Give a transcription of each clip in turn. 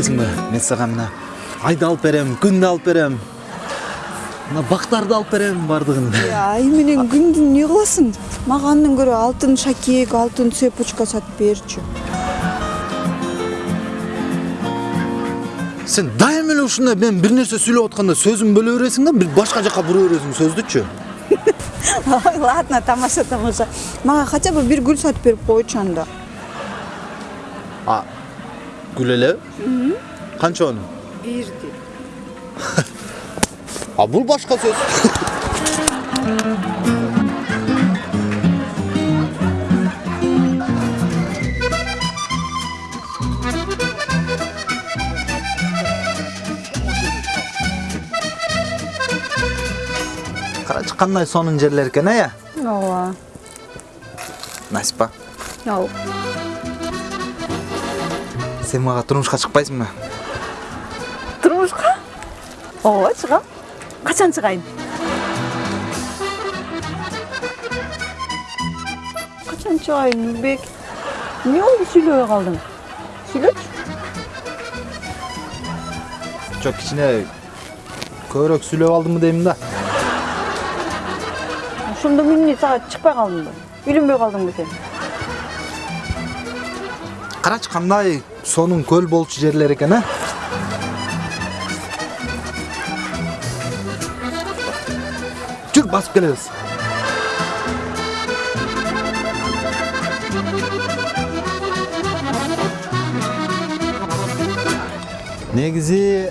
атпайсыңбы мен сага мына айды алып берем күндү алып берем. Мына бактарды алып берем баардыгын ай менен күндү эмне кыласың мага андан көрө алтын шакек алтын цепочка сатып берчү сен дайыма эле ушундай мен бир нерсе сүйлөп атканда сөзүңдү бөлө бересиң да бир башка жака бура бересиң сөздүчү ой ладно тамаша тамаша. Мага хотя бы бир гүл сатып берип койчу анда. А гүл элеби канча оны бирди а бул башка сөз карачы кандай сонун жерлер экен э ооба насипа сен мага турмушка чыкпайсыңбы турмушка ооба чыгам качан чыгайын? Качан чыгайын нурбек? Эмне болду сүйлөбөй калдың. Сүйлөчү жок кичине көбүрөөк сүйлөп алдымбы дейм да? Ошондо мен эмне сага чыкпай калдымбы үйлөнбөй калдыңбы сен. Карачы кандай сонун көл болчу жерлер экен э жүр басып келебиз. Негизи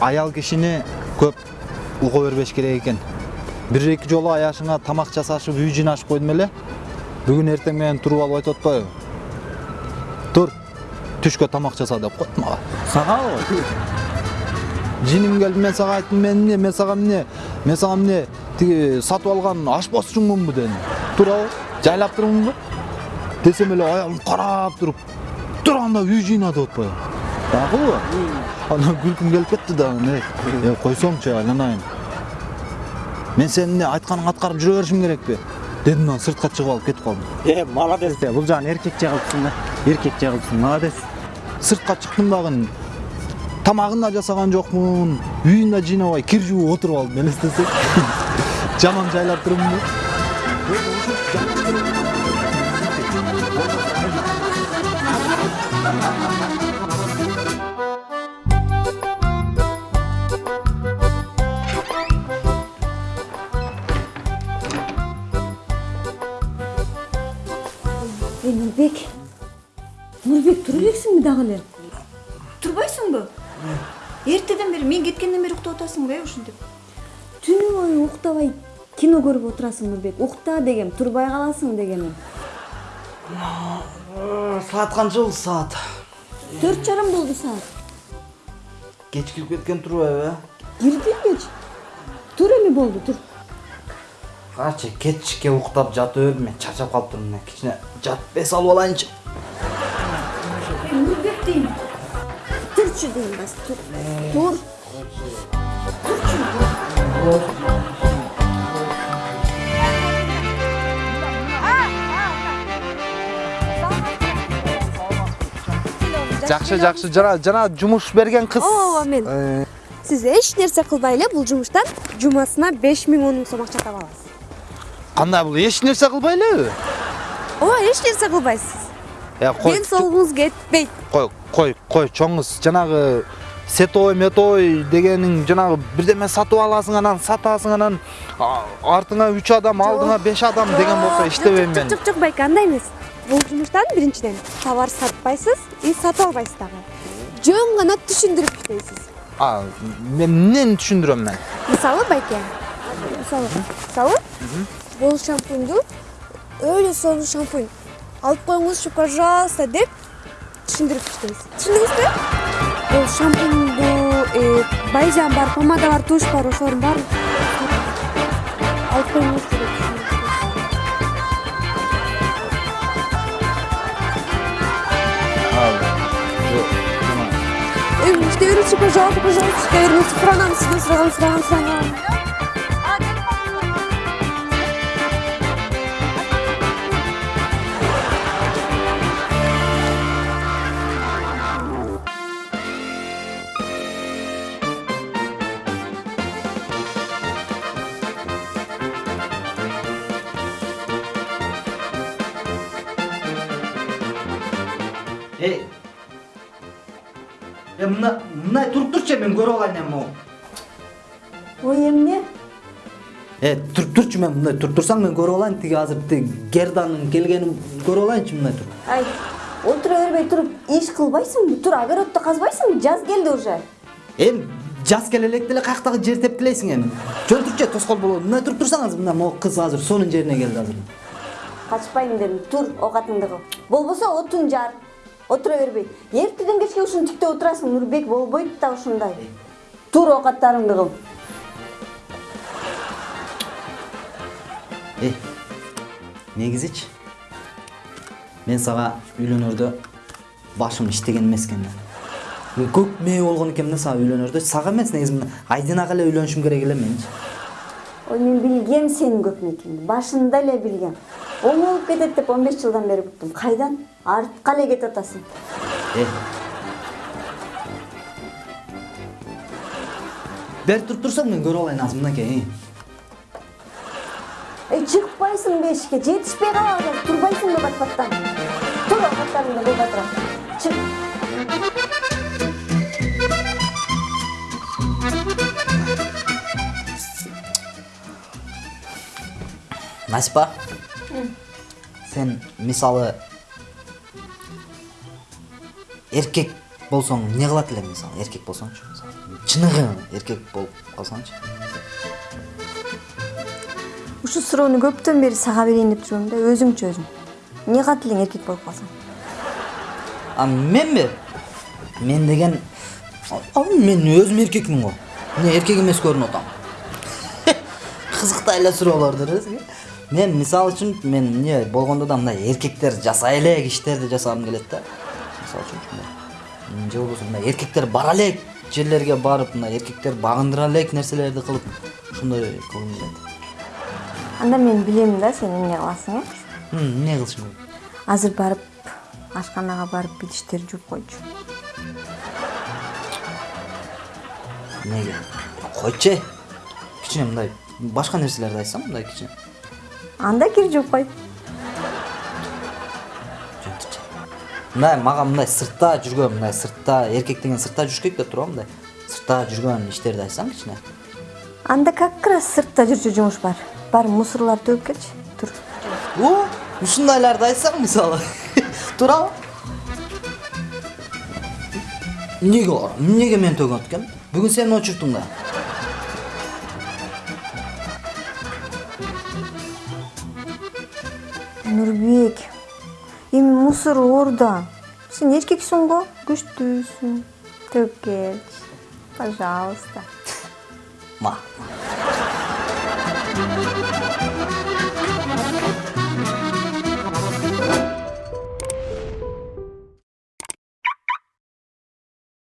аял кишини көп уго бербеш керек экен. Бир эки жолу аяшыңа тамак жасашып үй жыйнашып койдум эле. Бүгүн эртең менен туруп алып айтып атпайбы түшкө тамак жаса деп коет мага сагабы жиним келип мен сага айттым мен эмне мен сага эмне мен сага эмне тиги сатып алган ашпозчуңмунбу дедим туурабы жайлап турмунбу десем эле аялым карап туруп тур анда үй жыйна деп атпайбы дагыбы анан күлкүм келип кетти да эй э койсоңчу айланайын мен сенин эмне айтканыңды аткарып жүрө беришим керекпи дедим анан сыртка чыгып алып кетип калдым э молодец де бул жагын эркекче кылыпсың да эркекче кылыпсың молодец. Сыртка чыктым дагы тамагын да жасаган жокмун үйүн да жыйнабай кир жууп отуруп алдым элестетсең жаман жайлап турумбу ей нурбек нурбек тура элексиңби дагы эле турбайсыңбы эртеден бери мен кеткенден бери уктап атасыңбы э ушинтип түнү бою уктабай кино көрүп отурасың нурбек укта дегем турбай каласың дегеним саат канча болду саат төрт жарым болду саат кеч кирип кеткен турбайбы э кирдим кеч тур эми болду тур карачы кечке уктап жатып бердим мен чарчап калыптырмын мына кичине жатып эс алып алайынчы жакшы жакшы жана жана жумуш берген кыз ооба мен Э, сиз эч нерсе кылбай эле бул жумуштан жумасына беш миң он миң сом акча таба аласыз. Кандай бул эч нерсе кылбай элеби ооба эч нерсе кылбайсыз кой ден соолугуңуз кетпейт. кой кой кой чоңуз жанагы сетовой метовой дегениң жанагы бирдеме сатып аласың анан сатасың анан артыңа үч адам алдыңа беш адам деген болсо иштебейм мен жок жок байке андай эмес бул жумуштан биринчиден товар сатпайсыз и сатып албайсыз дагы жөн гана түшүндүрүп иштейсиз а мен эмнени түшүндүрөм мен? Мисалы байке мисалы мисалы бул шампуньду өйдө сонун шампунь. Алып коюңузчу пожалуйста деп түшүндүрүп иштейсиз түшүндүңүзбү бул шампуньду э, байжан бар помада бар тушь бар. Ошолордун баарын алып. Э, иште берүүчү пожалуйста пожалуйста иште беріңіз сұранамын сізден сұрағам сұрағам е мына мындай туруп турчу мен көрүп алайын эми могу ой эмне э туруп турчу мен мындай туруп турсаң мен көрүп алайын тиги азыр тиги герданын келгенин көрүп алайынчы мындай туруп ай отура бербей туруп иш кылбайсыңбы тур огородто казбайсыңбы жаз келди уже. Эми жаз келе элек деле каяктагы жер тепкилейсиң эми? Жөн турчу тоскоол болобу мындай туруп турсаң азыр мына могу кыз азыр суунун жерине келди азыр. Качпайм дедим тур оокатыңды кыл. Болбосо отун жар. Отура бербей эртеден кечке ушуну тиктеп отурасың нурбек болбойт да ушундай тур оокаттарыңды кыл эй негизичи мен сага үйлөнөрдө башым иштеген эмес экен да көк мээ болгон экенмин да сага үйлөнөрдө сага эмес негизи мына айдинага эле үйлөнүшүм керек эле менчи ой мен билгем сенин көп мекенди башында эле билгем оңолуп кетет деп он беш жылдан бери күттүм кайдан артка эле кетип атасың бери туруп турсаң мен көрүп алайын азыр мынакей эй чыкпайсыңбы эшикке жетишпей калат азыр турбайсыңбы бат баттан тур оокаттарыңды кыл батыра насипа? Сен мисалы эркек болсоң эмне кылат элең мисалы? Эркек болсоңчу мисалы? Чыныгы эркек болуп калсаңчы. Ушул суроону көптөн бери сага берейин деп жүрөм да өзүңчү өзүң. Эмне кылат элең эркек болуп калсаң? А менби? Мен деген мен өзүм эркекмин го. Эмне эркек эмес көрүнүп атам кызыктай эле суроолордур өзү мен мисалы үчүн мен эмне болгондо да мындай эркектер жасай элек иштерди жасагым келет да. Мисалы үчүн же болбосо мындай эркектер бара элек жерлерге барып мындай эркектер багындыра элек нерселерди кылып ошондой кылгым келет анда мен билем да сен эмне кыласың э М, эмне кылышым керек азыр барып ашканага барып идиштерди жууп койчу эмнеге койчу э кичине мындай башка нерселерди айтсам мындай кичине анда кир жууп кой. Мындай мага мындай сыртта жүргөн мындай сыртта эркек деген сыртта жүрүш керек деп турбу мындай. Сыртта жүргөн иштерди айтсаң кичине анда как раз сыртта жүрчү жумуш бар. Барып мусорларды төгүп келчи тур о ушундайларды айтсаң мисалы туурабы эмнеге эмнеге мен төгөт экен бүгүн сен очурттуң да. Нурбек эми мусор орда сен эркексиң го? Күчтүүсүң төгүп келчи пожалуйста. Ма